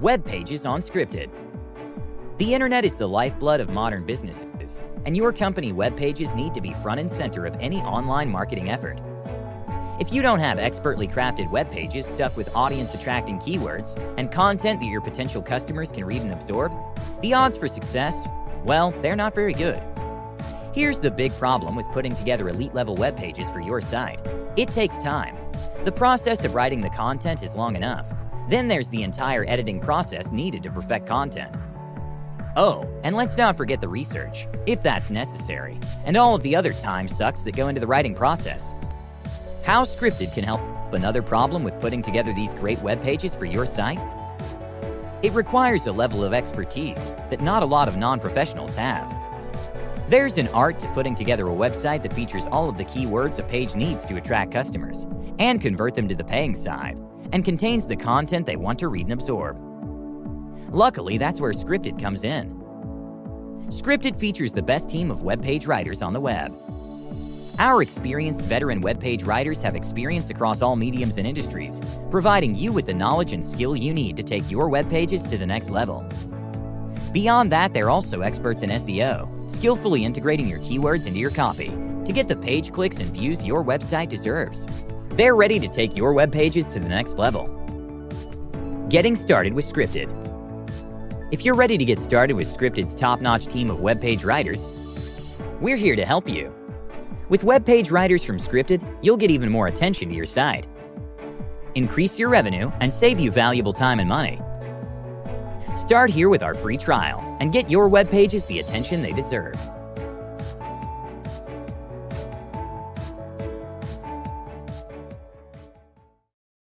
Web pages on Scripted. The internet is the lifeblood of modern businesses, and your company web pages need to be front and center of any online marketing effort. If you don't have expertly crafted web pages stuffed with audience attracting keywords and content that your potential customers can read and absorb, the odds for success, well, they're not very good. Here's the big problem with putting together elite level web pages for your site it takes time. The process of writing the content is long enough. Then there's the entire editing process needed to perfect content. Oh, and let's not forget the research, if that's necessary, and all of the other time sucks that go into the writing process. How Scripted can help another problem with putting together these great web pages for your site? It requires a level of expertise that not a lot of non-professionals have. There's an art to putting together a website that features all of the keywords a page needs to attract customers and convert them to the paying side, and contains the content they want to read and absorb. Luckily, that's where Scripted comes in. Scripted features the best team of web page writers on the web. Our experienced veteran web page writers have experience across all mediums and industries, providing you with the knowledge and skill you need to take your web pages to the next level. Beyond that, they're also experts in SEO, skillfully integrating your keywords into your copy to get the page clicks and views your website deserves. They're ready to take your web pages to the next level. Getting started with Scripted. If you're ready to get started with Scripted's top-notch team of web page writers, we're here to help you. With web page writers from Scripted, you'll get even more attention to your site, increase your revenue, and save you valuable time and money. Start here with our free trial and get your web pages the attention they deserve.